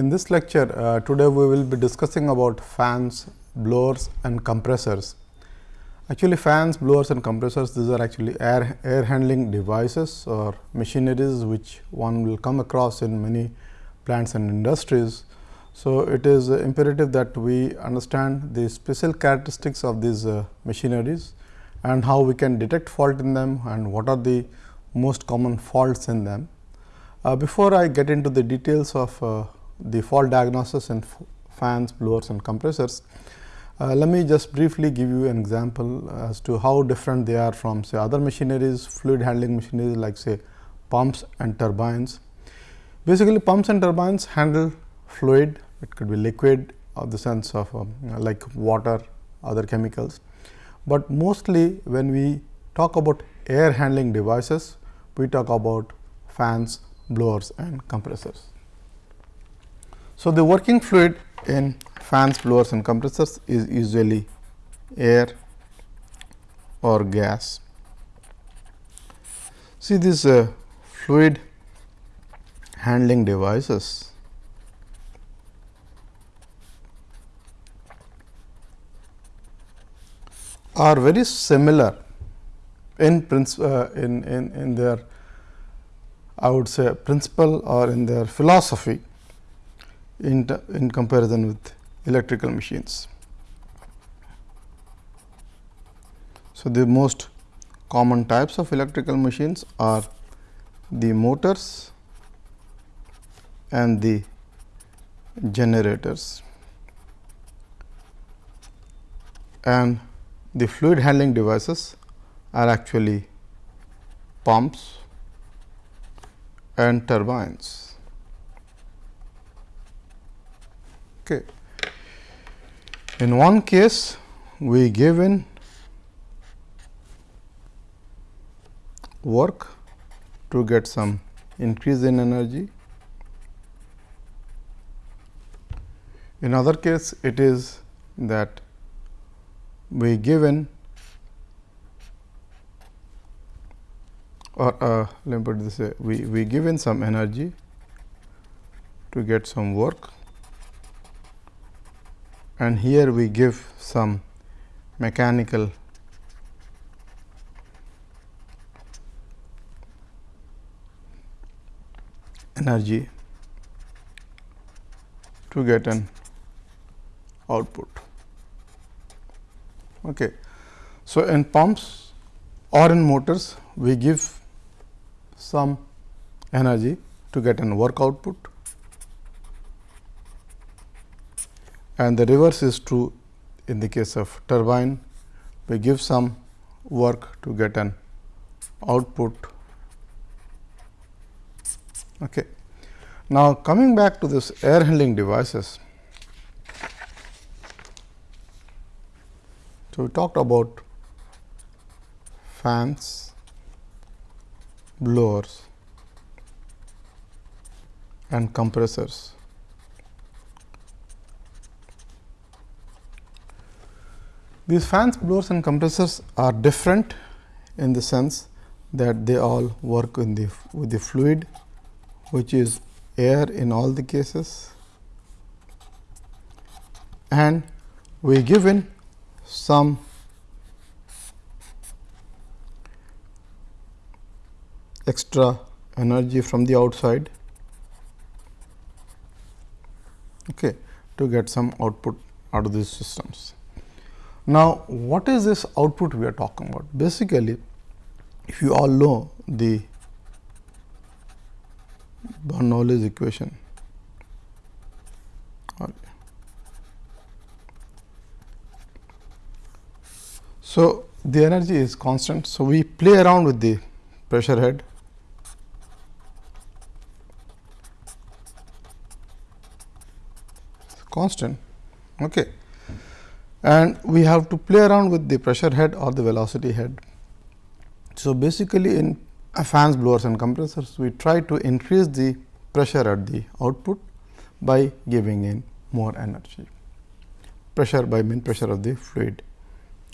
In this lecture, uh, today we will be discussing about fans, blowers and compressors. Actually fans, blowers and compressors these are actually air, air handling devices or machineries which one will come across in many plants and industries. So, it is uh, imperative that we understand the special characteristics of these uh, machineries and how we can detect fault in them and what are the most common faults in them. Uh, before I get into the details of uh, the fault diagnosis in fans, blowers and compressors. Uh, let me just briefly give you an example as to how different they are from say other machineries, fluid handling machineries like say pumps and turbines. Basically pumps and turbines handle fluid, it could be liquid of the sense of um, like water, other chemicals. But mostly when we talk about air handling devices, we talk about fans, blowers and compressors. So, the working fluid in fans, blowers and compressors is usually air or gas. See these uh, fluid handling devices are very similar in, uh, in, in, in their I would say principle or in their philosophy in, in comparison with electrical machines. So, the most common types of electrical machines are the motors and the generators and the fluid handling devices are actually pumps and turbines. Okay. In one case, we given work to get some increase in energy. In other case, it is that we given or uh, let me put this way, we, we given some energy to get some work and here we give some mechanical energy to get an output. Okay. So, in pumps or in motors we give some energy to get an work output and the reverse is true in the case of turbine we give some work to get an output. Okay. Now, coming back to this air handling devices. So, we talked about fans, blowers and compressors. These fans, blowers and compressors are different in the sense that they all work in the with the fluid which is air in all the cases and we given some extra energy from the outside okay, to get some output out of these systems. Now, what is this output we are talking about? Basically, if you all know the Bernoulli's equation, so the energy is constant. So, we play around with the pressure head constant. Okay and we have to play around with the pressure head or the velocity head. So, basically in fans, blowers and compressors, we try to increase the pressure at the output by giving in more energy, pressure by mean pressure of the fluid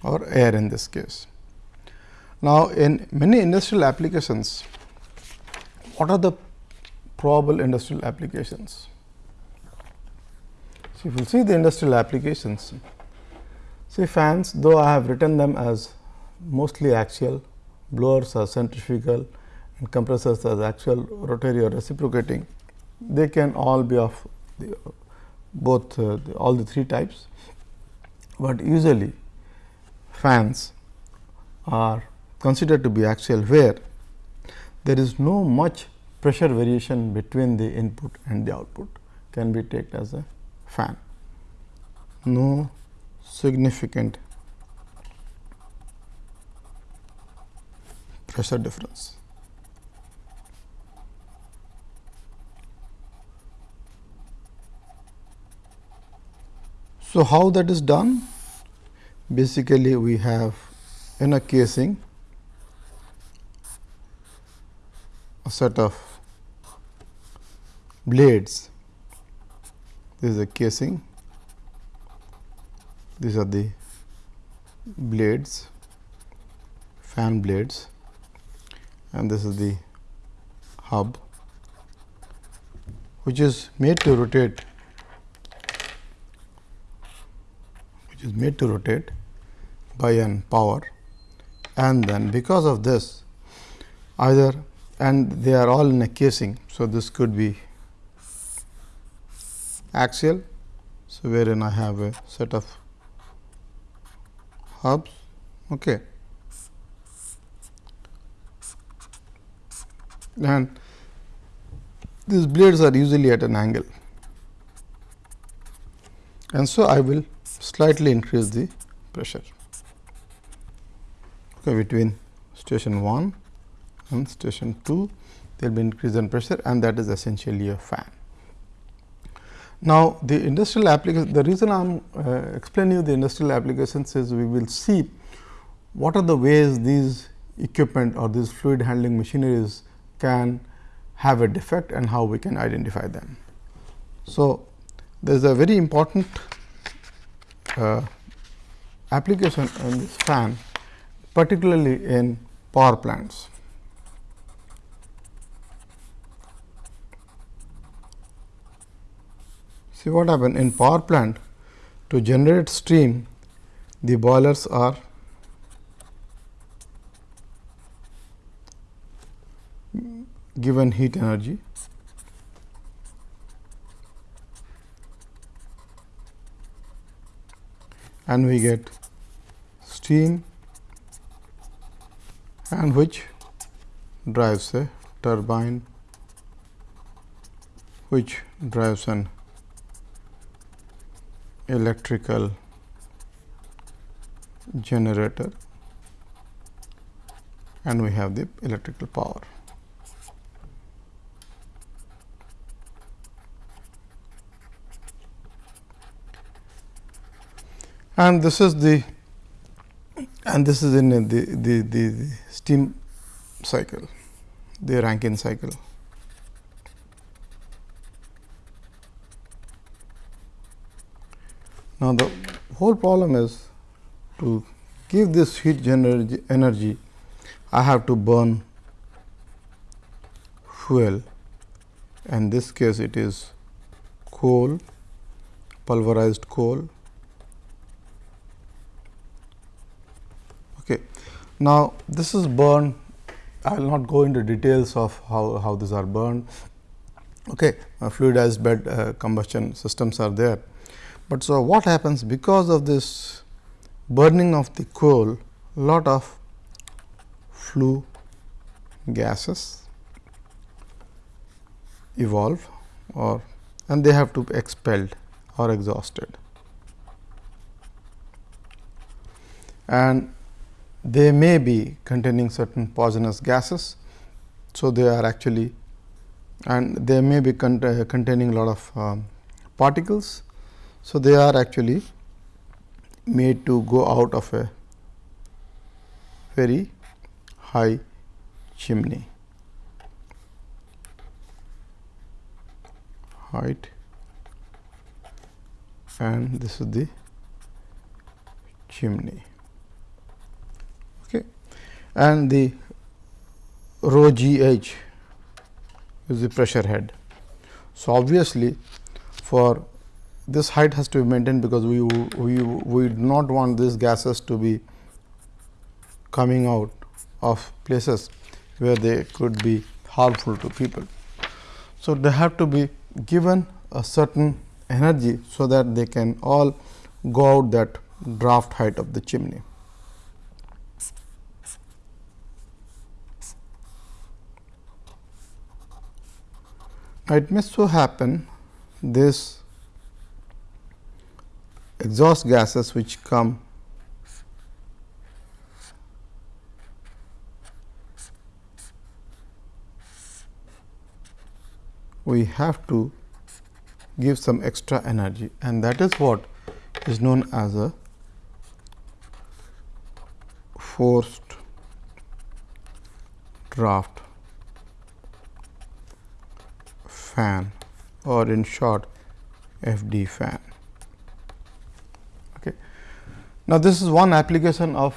or air in this case. Now, in many industrial applications, what are the probable industrial applications? So, if you see the industrial applications, see fans though I have written them as mostly axial, blowers are centrifugal and compressors as axial, rotary or reciprocating, they can all be of the, both uh, the, all the three types, but usually fans are considered to be axial where there is no much pressure variation between the input and the output can be taken as a fan. No significant pressure difference. So, how that is done? Basically, we have in a casing a set of blades. This is a casing, these are the blades, fan blades and this is the hub which is made to rotate which is made to rotate by an power and then because of this either and they are all in a casing. So, this could be axial. So, wherein I have a set of hubs. Okay. And these blades are usually at an angle. And so, I will slightly increase the pressure okay, between station 1 and station 2 there will be increase in pressure and that is essentially a fan. Now, the industrial application the reason I am uh, explaining you the industrial applications is we will see what are the ways these equipment or these fluid handling machineries can have a defect and how we can identify them. So, there is a very important uh, application in this fan particularly in power plants. See what happen in power plant to generate steam the boilers are given heat energy. And we get steam and which drives a turbine which drives an electrical generator and we have the electrical power. And this is the and this is in the, the, the, the steam cycle, the Rankine cycle. Now, the whole problem is to give this heat energy, energy I have to burn fuel and this case it is coal, pulverized coal. Okay. Now, this is burned I will not go into details of how, how these are burned. Okay. Uh, fluidized bed uh, combustion systems are there. But so, what happens because of this burning of the coal lot of flue gases evolve or and they have to be expelled or exhausted. And they may be containing certain poisonous gases. So, they are actually and they may be cont containing lot of um, particles so, they are actually made to go out of a very high chimney. Height. And this is the chimney. Okay. And the rho g h is the pressure head. So obviously for this height has to be maintained because we, we, we do not want these gases to be coming out of places where they could be harmful to people. So, they have to be given a certain energy, so that they can all go out that draft height of the chimney. It may so happen this exhaust gases which come we have to give some extra energy and that is what is known as a forced draft fan or in short FD fan. Now, this is one application of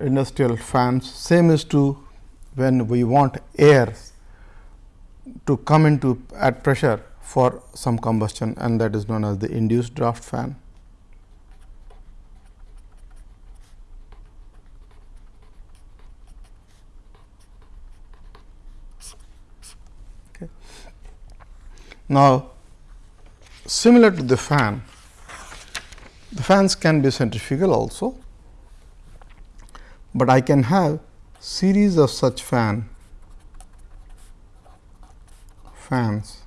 industrial fans same is true when we want air to come into at pressure for some combustion and that is known as the induced draft fan. Okay. Now, similar to the fan, the fans can be centrifugal also, but I can have series of such fan fans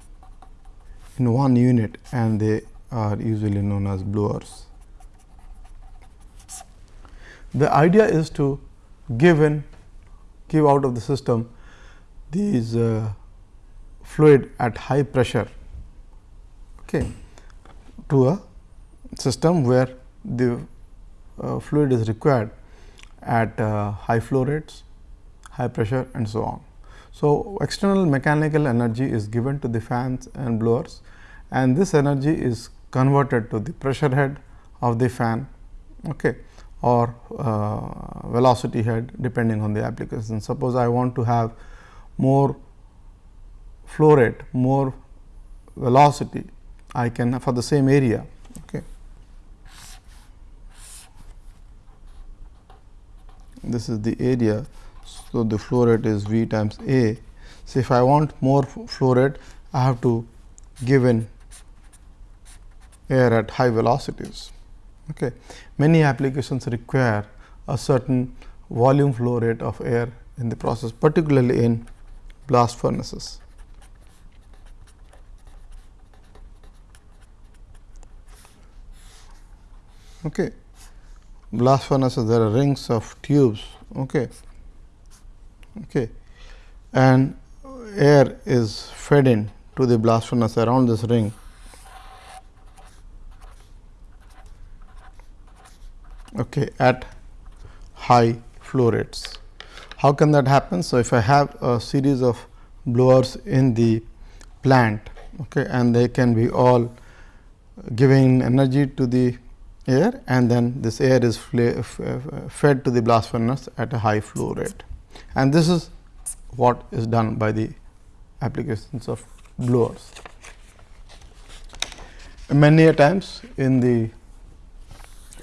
in one unit and they are usually known as blowers. The idea is to give in give out of the system these uh, fluid at high pressure okay, to a system where the uh, fluid is required at uh, high flow rates, high pressure and so on. So, external mechanical energy is given to the fans and blowers and this energy is converted to the pressure head of the fan okay, or uh, velocity head depending on the application. Suppose I want to have more flow rate, more velocity, I can for the same area. Okay. This is the area so, the flow rate is V times A. So, if I want more flow rate, I have to give in air at high velocities. Okay. Many applications require a certain volume flow rate of air in the process, particularly in blast furnaces. Okay. Blast furnaces, there are rings of tubes. Okay okay, and air is fed in to the blast furnace around this ring. Okay, at high flow rates. How can that happen? So, if I have a series of blowers in the plant okay, and they can be all giving energy to the air and then this air is fed to the blast furnace at a high flow rate and this is what is done by the applications of blowers. Many a times in the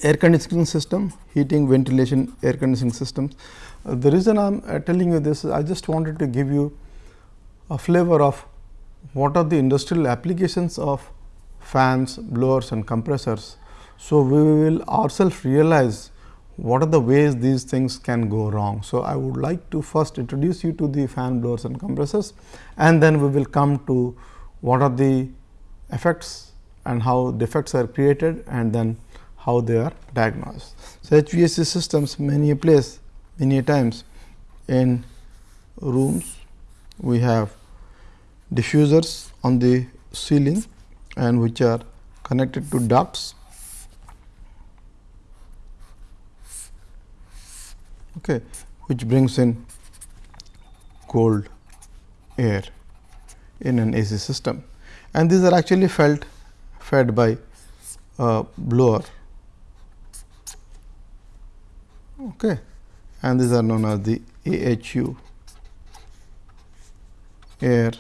air conditioning system, heating, ventilation, air conditioning systems. Uh, the reason I am uh, telling you this is I just wanted to give you a flavor of what are the industrial applications of fans, blowers and compressors. So, we will ourselves realize what are the ways these things can go wrong. So, I would like to first introduce you to the fan blowers and compressors and then we will come to what are the effects and how defects are created and then how they are diagnosed. So, HVAC systems many a place many times in rooms we have diffusers on the ceiling and which are connected to ducts okay, which brings in cold air in an AC system. And these are actually felt fed by a blower. Okay. And these are known as the AHU air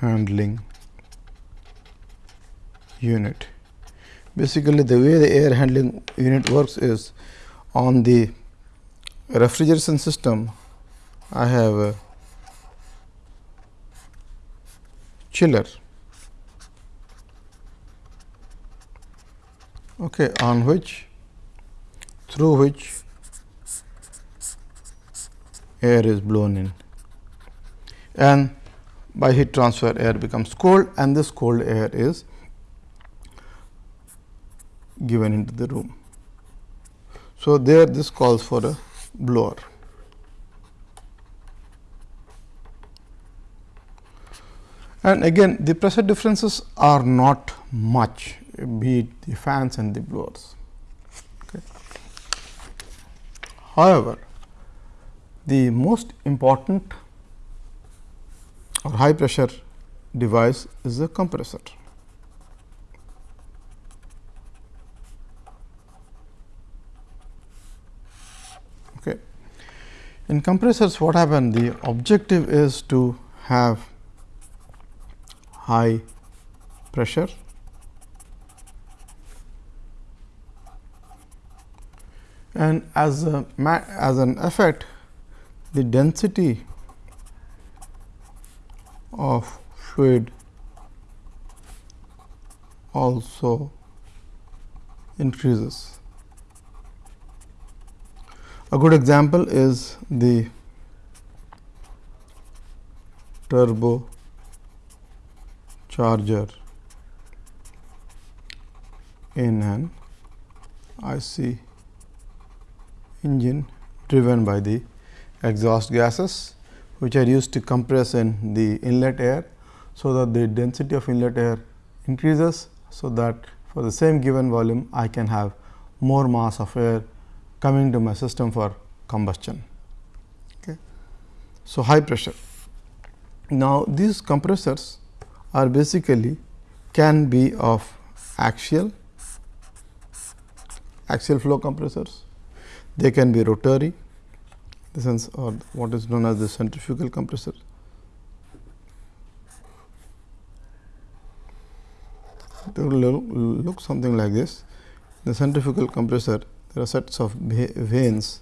handling unit. Basically, the way the air handling unit works is on the refrigeration system, I have a chiller okay, on which through which air is blown in and by heat transfer air becomes cold and this cold air is given into the room. So, there this calls for a blower. And again the pressure differences are not much be it the fans and the blowers. Okay. However, the most important or high pressure device is the compressor. Okay. In compressors what happen the objective is to have high pressure and as a as an effect the density of fluid also increases. A good example is the turbo charger in an IC engine driven by the exhaust gases which are used to compress in the inlet air. So, that the density of inlet air increases. So, that for the same given volume I can have more mass of air coming to my system for combustion. Okay. So, high pressure. Now, these compressors are basically can be of axial axial flow compressors they can be rotary the sense or what is known as the centrifugal compressor. It will look something like this. The centrifugal compressor there are sets of vanes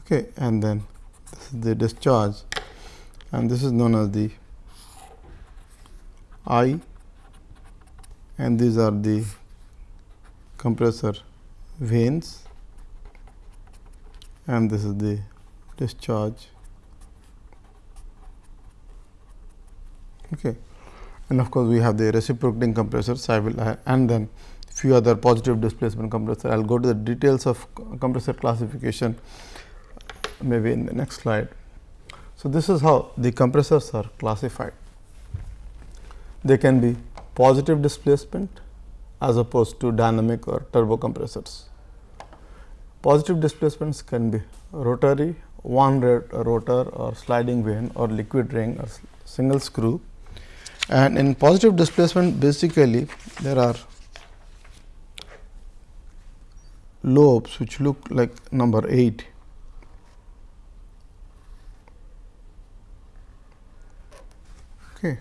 okay, and then this is the discharge and this is known as the I and these are the compressor vanes and this is the discharge. Okay. And of course, we have the reciprocating compressors I will uh, and then few other positive displacement compressor. I will go to the details of compressor classification maybe in the next slide. So, this is how the compressors are classified. They can be positive displacement as opposed to dynamic or turbo compressors. Positive displacements can be rotary, one rotor or sliding vane or liquid ring or single screw. And in positive displacement basically there are lobes which look like number 8 okay.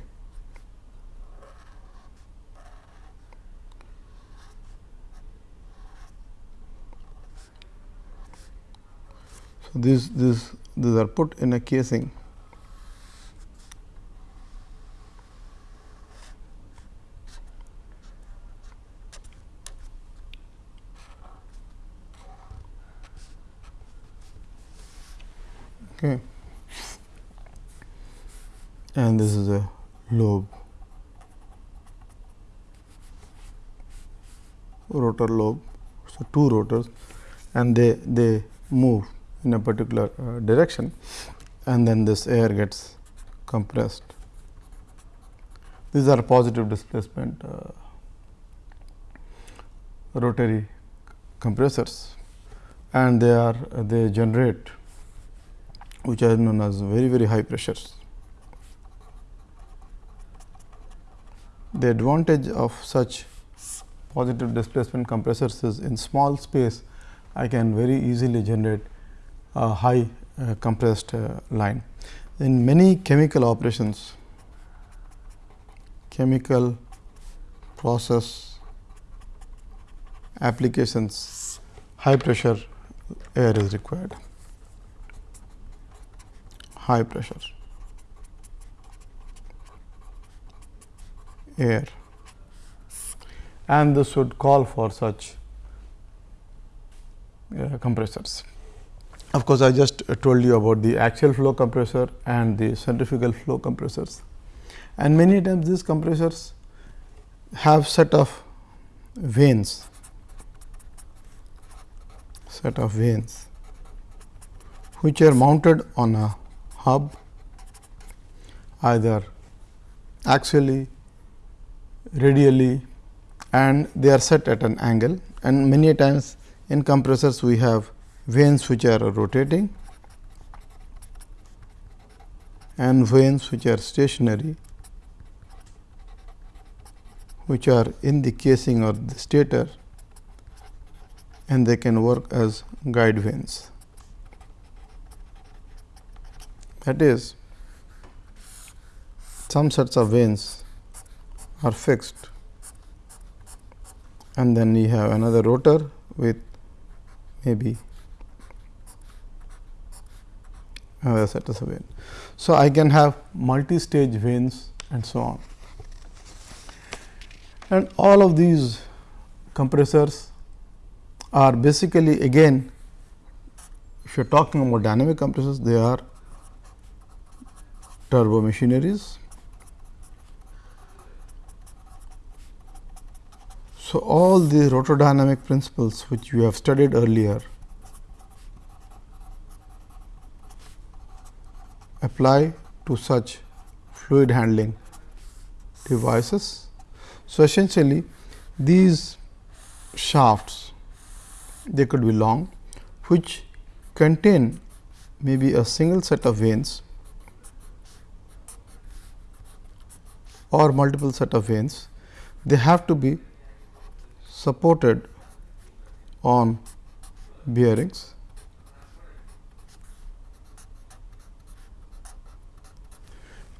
So, these, these, these are put in a casing okay and this is a lobe. Rotor lobe. So two rotors. And they they move in a particular uh, direction. And then this air gets compressed. These are positive displacement uh, rotary compressors. And they are they generate which are known as very very high pressures. The advantage of such positive displacement compressors is in small space I can very easily generate a high uh, compressed uh, line. In many chemical operations, chemical process applications high pressure air is required high pressure air. And this would call for such uh, compressors. Of course, I just told you about the axial flow compressor and the centrifugal flow compressors. And many times these compressors have set of vanes set of vanes which are mounted on a hub either axially, radially and they are set at an angle and many times in compressors we have vanes which are rotating and vanes which are stationary which are in the casing or the stator and they can work as guide vanes. That is some sets of vanes are fixed and then we have another rotor with maybe another set of vanes. So, I can have multi-stage vanes and so on. And all of these compressors are basically again if you are talking about dynamic compressors they are turbo machineries So, all the rotodynamic principles which we have studied earlier apply to such fluid handling devices. So, essentially these shafts they could be long which contain maybe a single set of vanes or multiple set of vanes. They have to be supported on bearings.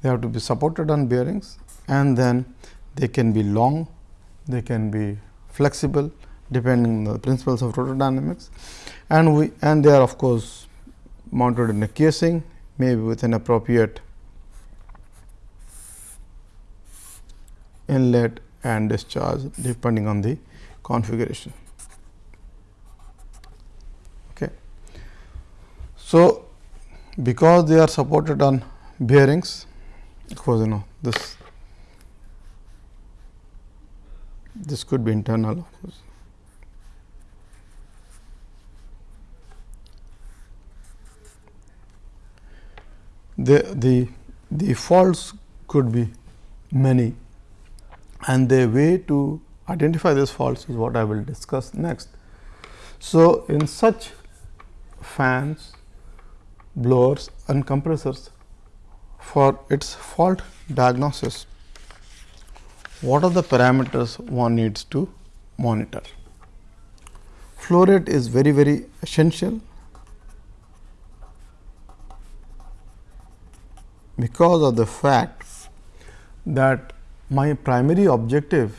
They have to be supported on bearings and then they can be long, they can be flexible depending on the principles of rotordynamics and we and they are of course mounted in a casing maybe with an appropriate inlet and discharge depending on the configuration. Okay. So, because they are supported on bearings, of course, you know this this could be internal of course. The, the, the faults could be many and the way to identify these faults is what I will discuss next. So, in such fans, blowers and compressors for its fault diagnosis, what are the parameters one needs to monitor? Flow rate is very very essential because of the fact that my primary objective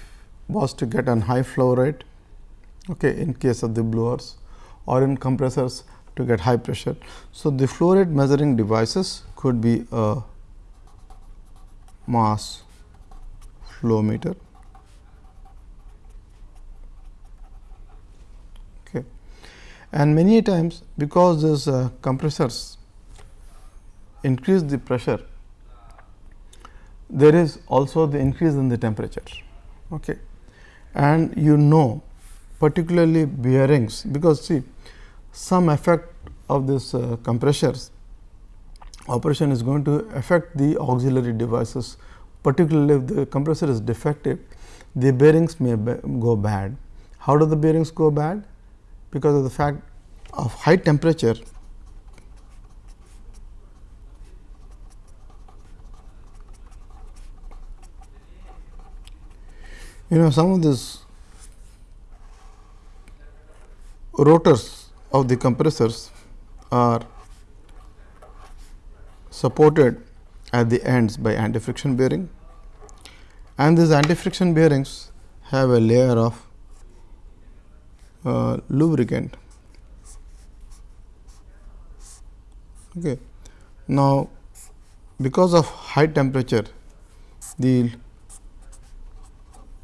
was to get an high flow rate okay, in case of the blowers or in compressors to get high pressure. So, the flow rate measuring devices could be a mass flow meter. Okay. And many times because these uh, compressors increase the pressure, there is also the increase in the temperature. Okay and you know particularly bearings because see some effect of this uh, compressors operation is going to affect the auxiliary devices particularly if the compressor is defective the bearings may go bad. How do the bearings go bad? Because of the fact of high temperature You know some of these rotors of the compressors are supported at the ends by anti friction bearing and these anti friction bearings have a layer of uh, lubricant. Okay. Now, because of high temperature the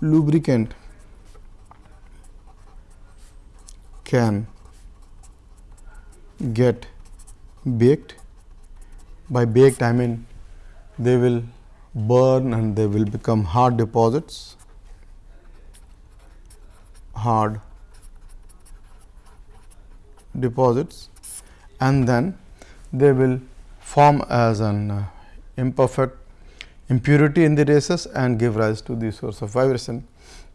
lubricant can get baked. By baked I mean they will burn and they will become hard deposits. Hard deposits. And then they will form as an uh, imperfect impurity in the races and give rise to the source of vibration.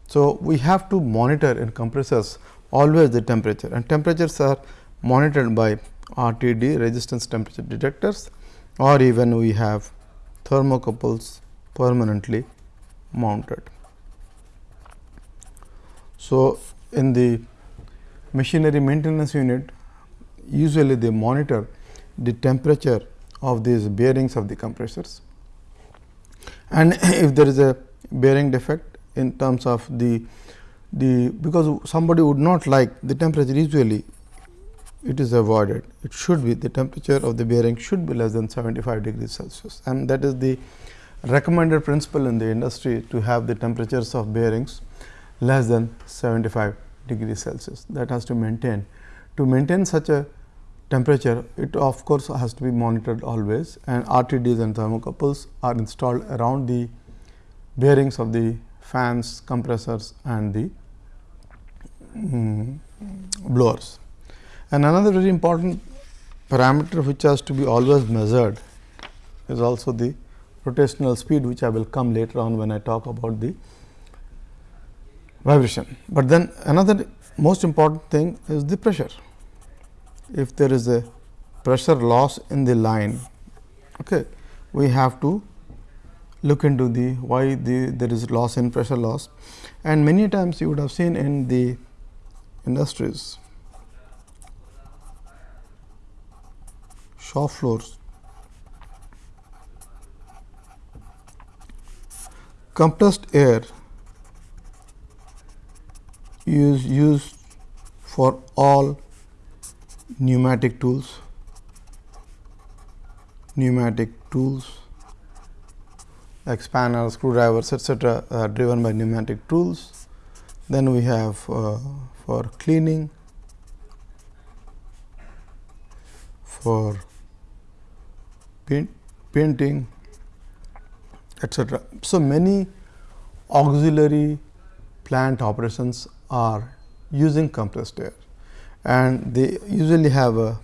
So, we have to monitor in compressors always the temperature and temperatures are monitored by RTD resistance temperature detectors or even we have thermocouples permanently mounted. So, in the machinery maintenance unit usually they monitor the temperature of these bearings of the compressors and if there is a bearing defect in terms of the the because somebody would not like the temperature usually it is avoided. It should be the temperature of the bearing should be less than 75 degrees Celsius and that is the recommended principle in the industry to have the temperatures of bearings less than 75 degrees Celsius that has to maintain. To maintain such a temperature it of course has to be monitored always and RTDs and thermocouples are installed around the bearings of the fans, compressors and the um, blowers. And another very important parameter which has to be always measured is also the rotational speed which I will come later on when I talk about the vibration. But then another most important thing is the pressure. If there is a pressure loss in the line, okay, we have to look into the why the there is loss in pressure loss and many times you would have seen in the industries shop floors. Compressed air is used for all pneumatic tools, pneumatic tools, expanders, screwdrivers, etc., are driven by pneumatic tools. Then we have uh, for cleaning, for paint, painting etc. So, many auxiliary plant operations are using compressed air and they usually have a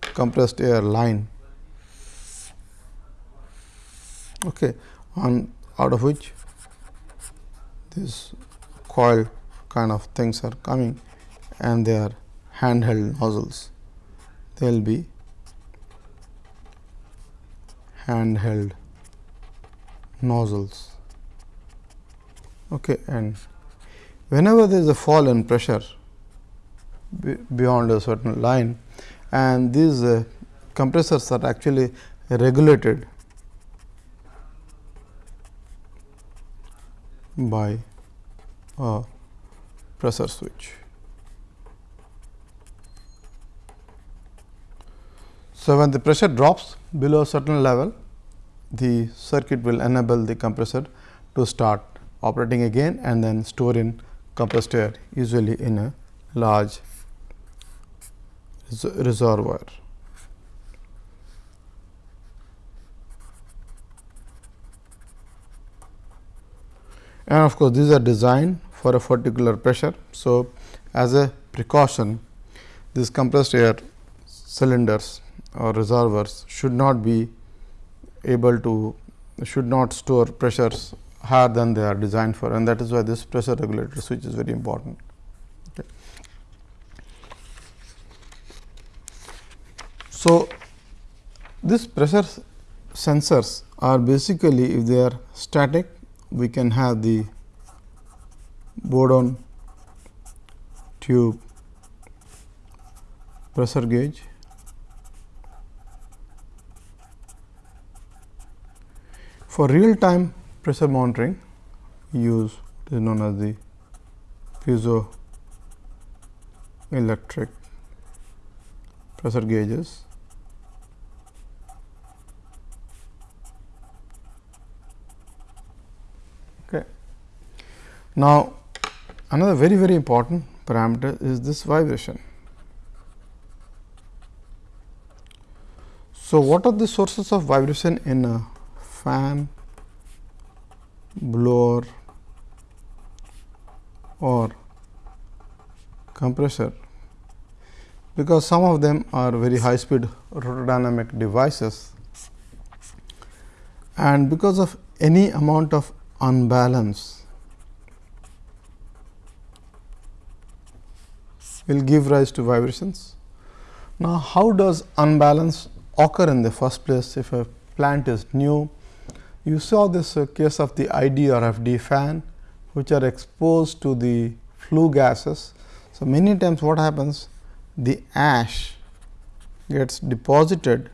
compressed air line okay, on out of which this coil kind of things are coming and they are handheld nozzles. They will be handheld nozzles. Okay, and whenever there is a fall in pressure beyond a certain line and these uh, compressors are actually regulated by a pressure switch. So, when the pressure drops below a certain level, the circuit will enable the compressor to start operating again and then store in compressed air usually in a large reservoir. And of course, these are designed for a particular pressure. So, as a precaution, these compressed air cylinders or reservoirs should not be able to should not store pressures higher than they are designed for and that is why this pressure regulator switch is very important. So, this pressure sensors are basically if they are static we can have the Bourdon tube pressure gauge For real time pressure monitoring, use what is known as the piezoelectric pressure gauges. Okay. Now, another very very important parameter is this vibration. So, what are the sources of vibration in a fan, blower or compressor? Because some of them are very high speed rotordynamic devices and because of any amount of unbalance will give rise to vibrations. Now, how does unbalance occur in the first place if a plant is new. You saw this uh, case of the ID or FD fan which are exposed to the flue gases. So, many times what happens the ash gets deposited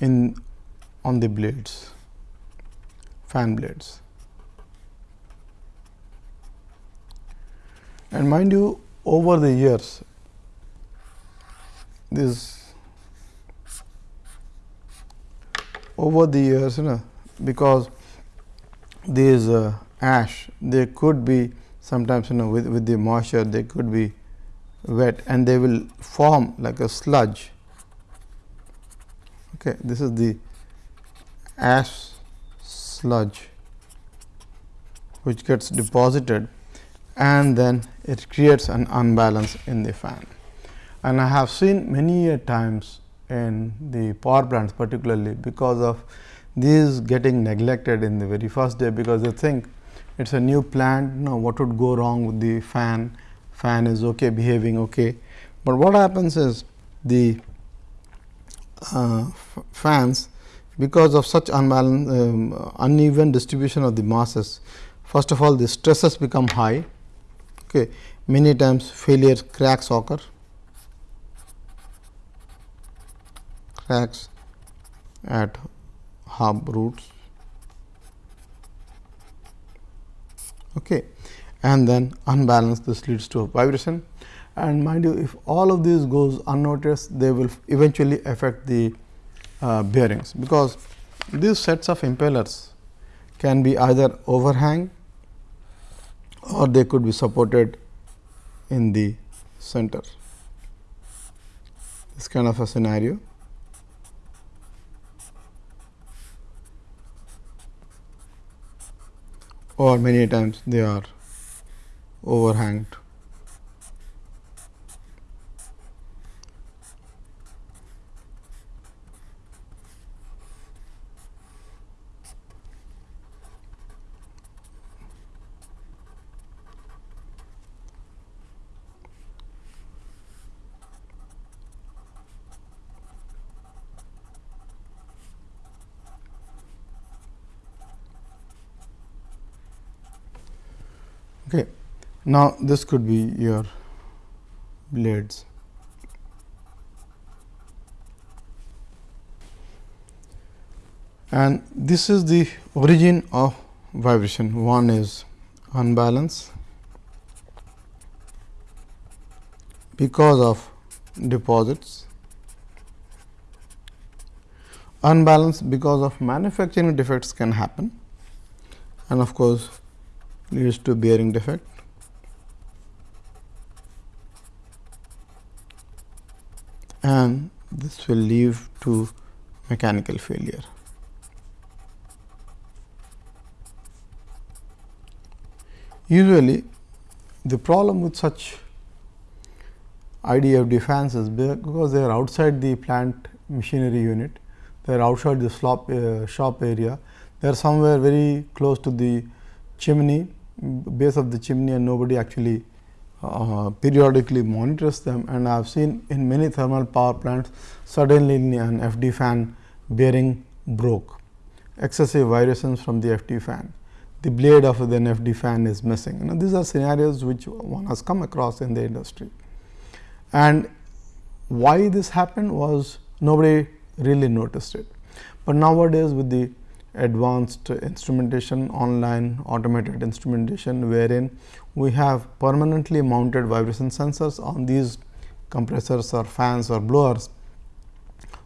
in on the blades fan blades and mind you over the years this over the years you know because these uh, ash they could be sometimes you know with, with the moisture they could be wet and they will form like a sludge. Okay, this is the ash sludge which gets deposited and then it creates an unbalance in the fan. And I have seen many times in the power plants particularly because of these getting neglected in the very first day because they think it is a new plant know what would go wrong with the fan? Fan is okay behaving okay. But what happens is the uh, fans because of such unbalance um, uneven distribution of the masses first of all the stresses become high okay many times failure cracks occur. Cracks at hub roots. Okay and then unbalanced this leads to vibration. And mind you if all of these goes unnoticed they will eventually affect the uh, bearings. Because these sets of impellers can be either overhang or they could be supported in the center this kind of a scenario or many times they are overhanged. Okay. Now, this could be your blades. And this is the origin of vibration. One is unbalance because of deposits, unbalance because of manufacturing defects can happen and of course, leads to bearing defect. And this will lead to mechanical failure. Usually, the problem with such IDFD fans is because they are outside the plant machinery unit, they are outside the shop, uh, shop area, they are somewhere very close to the chimney base of the chimney and nobody actually uh, periodically monitors them. And I have seen in many thermal power plants suddenly an FD fan bearing broke. Excessive vibrations from the FD fan. The blade of the FD fan is missing. You know, these are scenarios which one has come across in the industry. And why this happened was nobody really noticed it. But nowadays with the advanced instrumentation online automated instrumentation wherein we have permanently mounted vibration sensors on these compressors or fans or blowers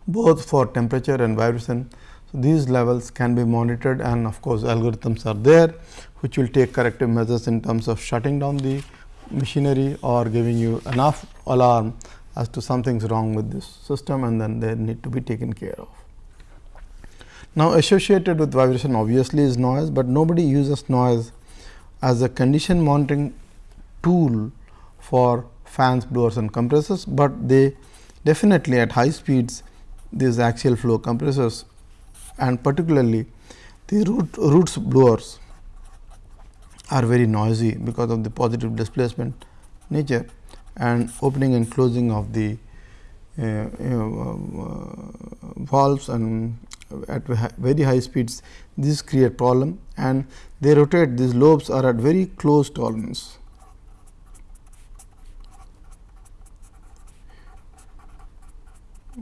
both for temperature and vibration. So, these levels can be monitored and of course, algorithms are there which will take corrective measures in terms of shutting down the machinery or giving you enough alarm as to something is wrong with this system and then they need to be taken care of. Now, associated with vibration obviously is noise, but nobody uses noise as a condition monitoring tool for fans, blowers and compressors, but they definitely at high speeds these axial flow compressors and particularly the root, roots blowers are very noisy because of the positive displacement nature and opening and closing of the uh, uh, valves and at very high speeds this create problem and they rotate these lobes are at very close tolerance.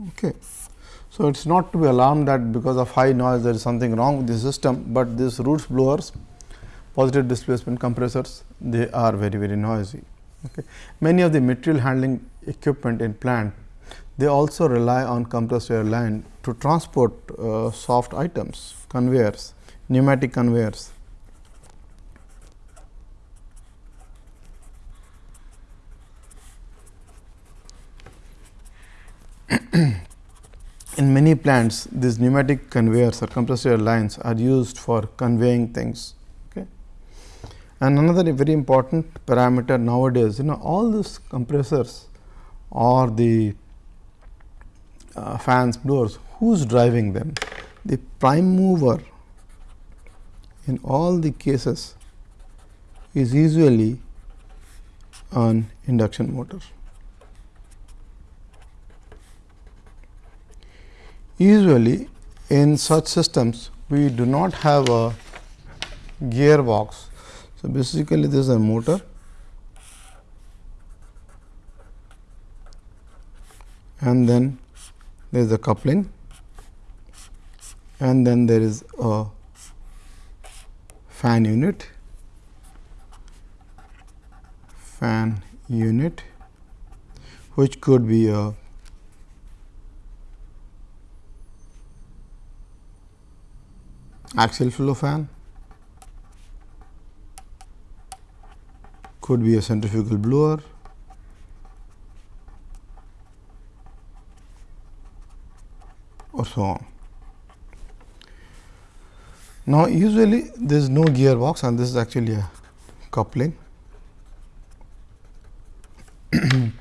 Okay. So, it is not to be alarmed that because of high noise there is something wrong with the system, but these roots blowers positive displacement compressors they are very very noisy. Okay. Many of the material handling equipment in plant they also rely on compressed air line to transport uh, soft items, conveyors, pneumatic conveyors. in many plants, these pneumatic conveyors or compressed air lines are used for conveying things. Okay. And another very important parameter nowadays, you know, all these compressors or the uh, fans, blowers, who is driving them? The prime mover in all the cases is usually an induction motor. Usually in such systems we do not have a gearbox. So, basically this is a motor and then there is a coupling. And then there is a fan unit. Fan unit which could be a axial flow fan. Could be a centrifugal blower so on. Now, usually there is no gearbox and this is actually a coupling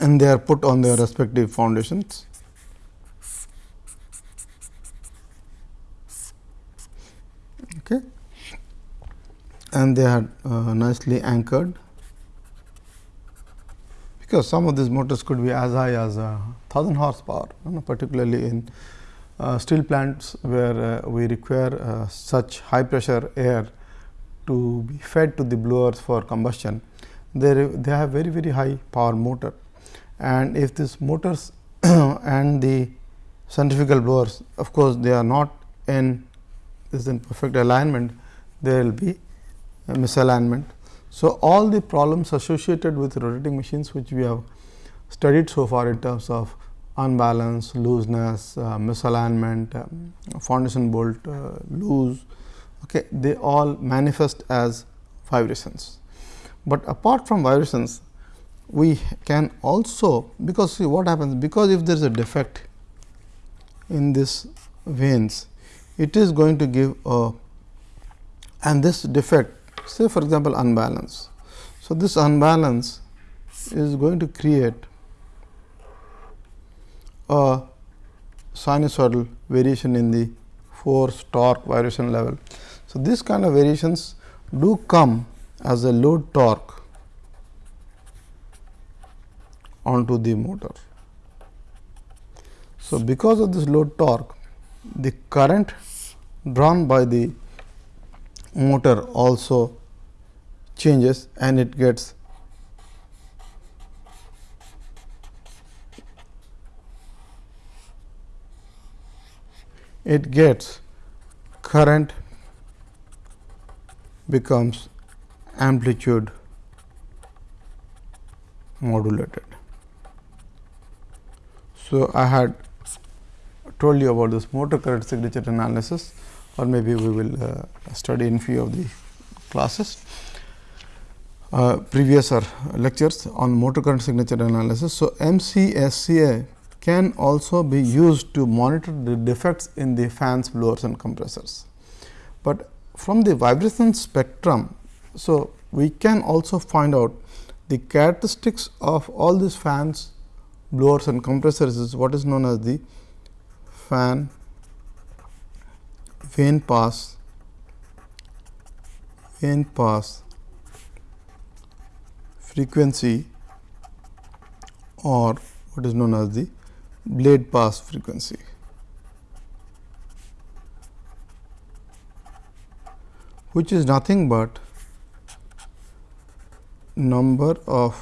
and they are put on their respective foundations. Okay. And they are uh, nicely anchored because some of these motors could be as high as uh, 1000 horsepower, you know, particularly in uh, steel plants where uh, we require uh, such high pressure air to be fed to the blowers for combustion. They, they have very very high power motor and if these motors and the centrifugal blowers of course, they are not in this in perfect alignment there will be misalignment so, all the problems associated with rotating machines which we have studied so far in terms of unbalance, looseness, uh, misalignment, um, foundation bolt uh, loose, okay, they all manifest as vibrations. But apart from vibrations, we can also because see what happens because if there is a defect in this vanes, it is going to give a and this defect say for example, unbalance. So, this unbalance is going to create a sinusoidal variation in the force torque variation level. So, this kind of variations do come as a load torque onto the motor. So, because of this load torque the current drawn by the motor also changes and it gets it gets current becomes amplitude modulated. So, I had told you about this motor current signature analysis or maybe we will uh, study in few of the classes uh, previous or lectures on motor current signature analysis. So, MCSCA can also be used to monitor the defects in the fans, blowers and compressors. But from the vibration spectrum, so we can also find out the characteristics of all these fans, blowers and compressors is what is known as the fan vane pass, vane pass. Frequency. Or what is known as the blade pass frequency. which is nothing but number of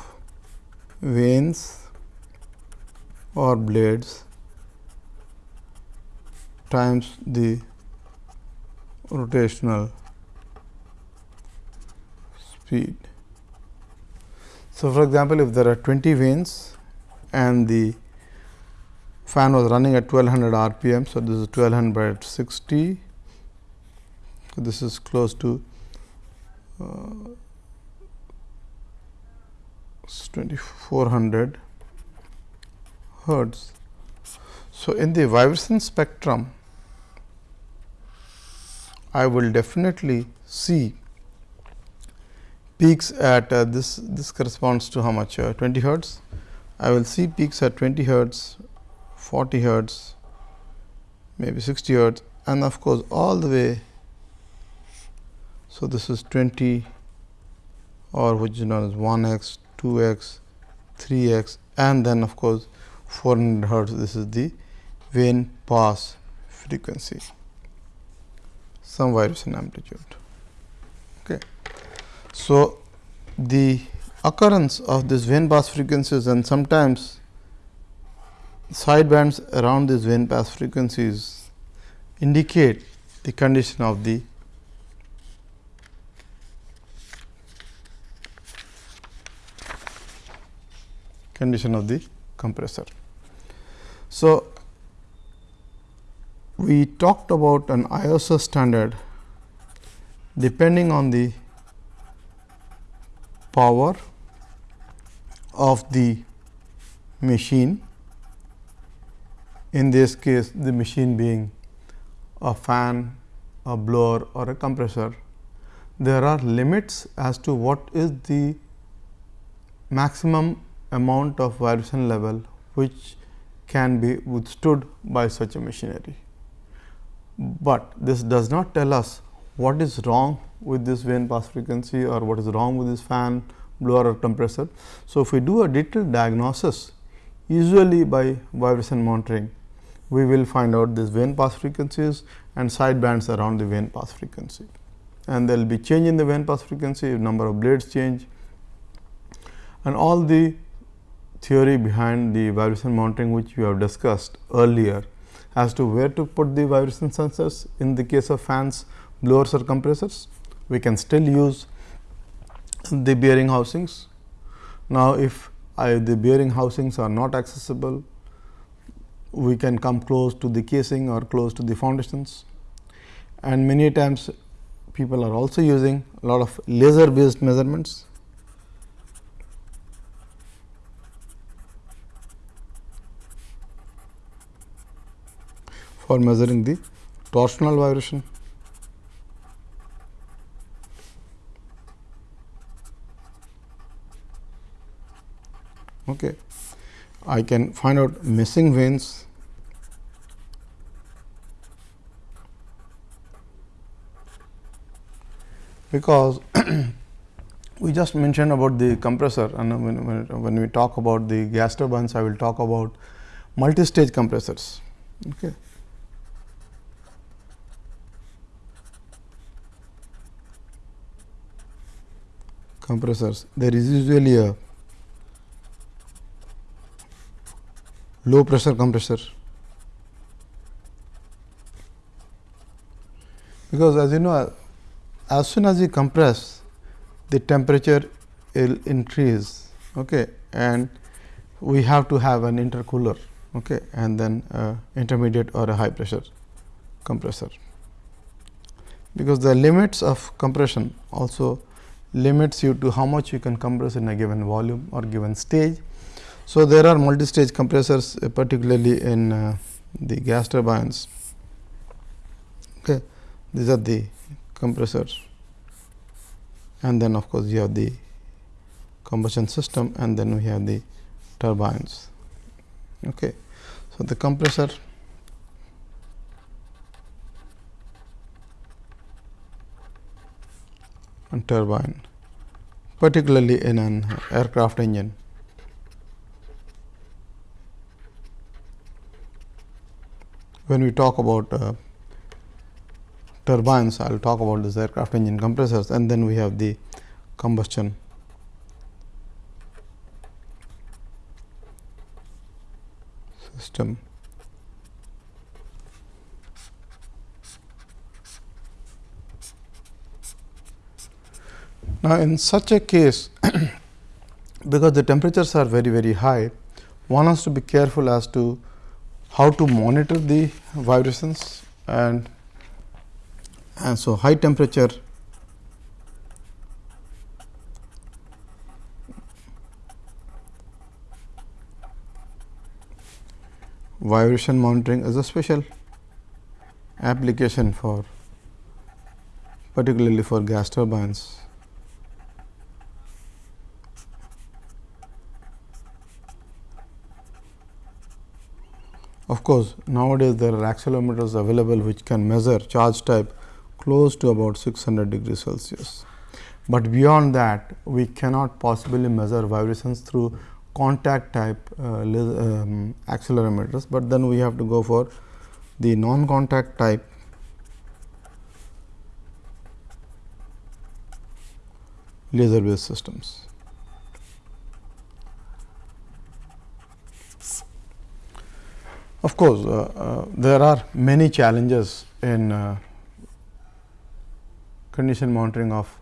vanes or blades times the rotational speed. So, for example, if there are 20 vanes and the fan was running at 1200 rpm. So, this is 1200 by 60. So, this is close to uh, 2400 hertz. So, in the vibration spectrum, I will definitely see peaks at uh, this this corresponds to how much uh, 20 hertz. I will see peaks at 20 hertz, 40 hertz, maybe 60 hertz and of course, all the way. So, this is 20 or which is known as 1 x, 2 x, 3 x and then of course, 400 hertz this is the vane pass frequency some vibration amplitude. Okay. So, the occurrence of this vane pass frequencies and sometimes sidebands around these vane pass frequencies indicate the condition of the condition of the compressor. So, we talked about an ISO standard depending on the power of the machine in this case the machine being a fan, a blower or a compressor. There are limits as to what is the maximum amount of vibration level which can be withstood by such a machinery. But this does not tell us what is wrong with this vane pass frequency or what is wrong with this fan, blower or compressor. So, if we do a detailed diagnosis usually by vibration monitoring, we will find out this vane pass frequencies and side bands around the vane pass frequency. And there will be change in the vane pass frequency, number of blades change and all the theory behind the vibration monitoring which we have discussed earlier as to where to put the vibration sensors in the case of fans, blowers or compressors. We can still use the bearing housings. Now, if I, the bearing housings are not accessible, we can come close to the casing or close to the foundations. And many times people are also using a lot of laser based measurements for measuring the torsional vibration. Okay. I can find out missing vanes because we just mentioned about the compressor and when, when, when we talk about the gas turbines I will talk about multi-stage compressors. Okay. Compressors there is usually a low pressure compressor because as you know as soon as you compress the temperature will increase okay, and we have to have an intercooler okay, and then uh, intermediate or a high pressure compressor. Because the limits of compression also limits you to how much you can compress in a given volume or given stage. So, there are multi-stage compressors uh, particularly in uh, the gas turbines. Okay. These are the compressors and then of course, you have the combustion system and then we have the turbines. Okay. So, the compressor and turbine particularly in an aircraft engine. When we talk about uh, turbines, I will talk about this aircraft engine compressors and then we have the combustion system. Now, in such a case because the temperatures are very very high, one has to be careful as to how to monitor the vibrations and and so high temperature vibration monitoring is a special application for particularly for gas turbines. Of course, nowadays there are accelerometers available which can measure charge type close to about 600 degrees Celsius. But beyond that we cannot possibly measure vibrations through contact type uh, um, accelerometers, but then we have to go for the non contact type laser based systems. Of course, uh, uh, there are many challenges in uh, condition monitoring of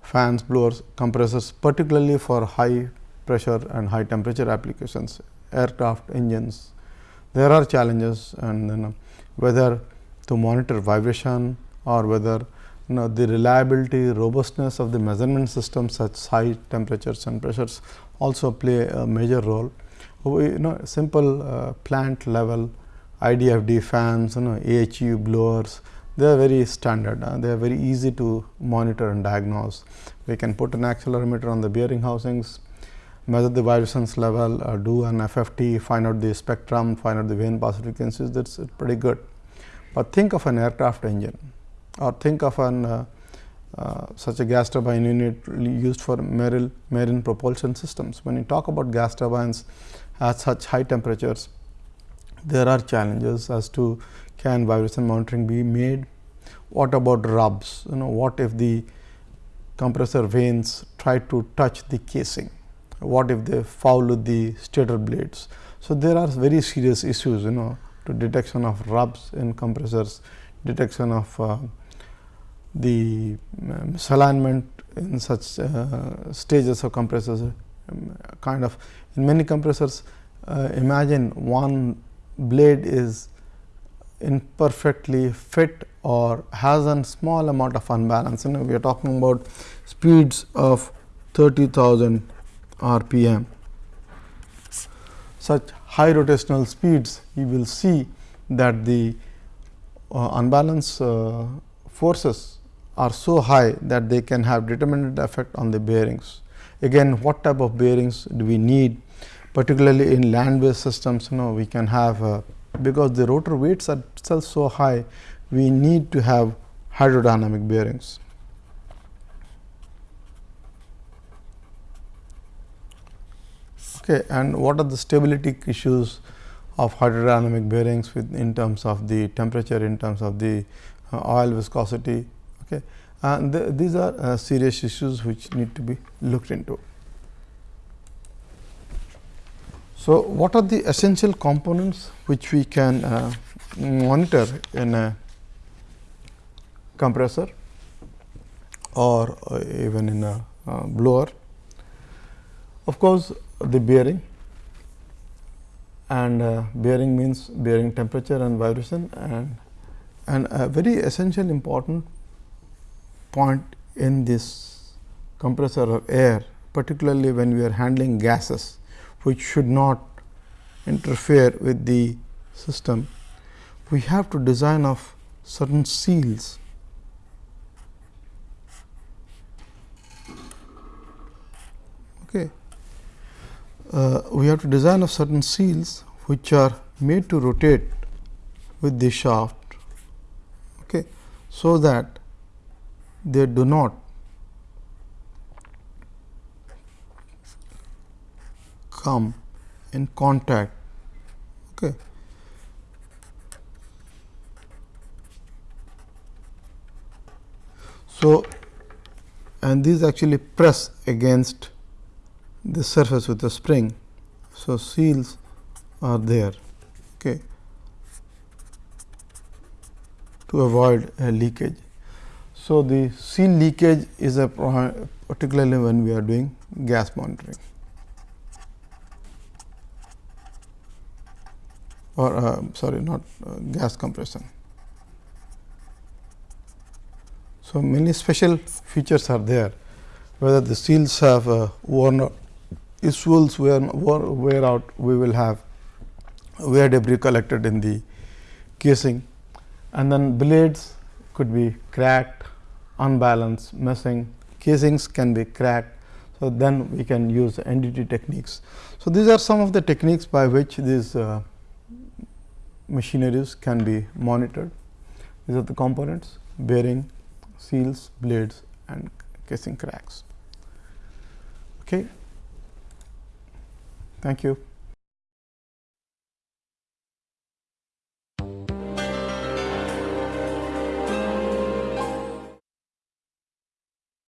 fans, blowers, compressors, particularly for high pressure and high temperature applications, aircraft engines. There are challenges and then whether to monitor vibration or whether you know the reliability, robustness of the measurement system such high temperatures and pressures also play a major role we you know simple uh, plant level IDFD fans, you know AHU blowers, they are very standard. Uh, they are very easy to monitor and diagnose. We can put an accelerometer on the bearing housings, measure the vibrations level, uh, do an FFT, find out the spectrum, find out the vane pass frequencies. That's pretty good. But think of an aircraft engine, or think of an uh, uh, such a gas turbine unit used for marine, marine propulsion systems. When you talk about gas turbines, at such high temperatures, there are challenges as to can vibration monitoring be made. What about rubs? You know, what if the compressor vanes try to touch the casing? What if they foul the stator blades? So, there are very serious issues, you know, to detection of rubs in compressors, detection of uh, the misalignment in such uh, stages of compressors um, kind of in many compressors uh, imagine one blade is imperfectly fit or has a small amount of unbalance. You know, we are talking about speeds of 30,000 rpm. Such high rotational speeds, you will see that the uh, unbalance uh, forces are so high that they can have determinant effect on the bearings. Again, what type of bearings do we need particularly in land based systems you know we can have uh, because the rotor weights are itself so high we need to have hydrodynamic bearings. Okay, and what are the stability issues of hydrodynamic bearings with in terms of the temperature, in terms of the uh, oil viscosity. And the, these are uh, serious issues which need to be looked into. So, what are the essential components which we can uh, monitor in a compressor or uh, even in a uh, blower. Of course, the bearing and uh, bearing means bearing temperature and vibration and and a very essential important point in this compressor of air particularly when we are handling gases which should not interfere with the system we have to design of certain seals. Okay. Uh, we have to design of certain seals which are made to rotate with the shaft. Okay, so that they do not come in contact. Okay. So, and these actually press against the surface with a spring. So, seals are there okay, to avoid a leakage. So, the seal leakage is a particularly when we are doing gas monitoring. Or uh, sorry not uh, gas compression. So, many special features are there. Whether the seals have uh, worn out if wear, wear out, we will have wear debris collected in the casing. And then blades could be cracked, unbalanced, missing, casings can be cracked. So, then we can use NDT techniques. So, these are some of the techniques by which these uh, machineries can be monitored. These are the components bearing, seals, blades and casing cracks. Okay. Thank you.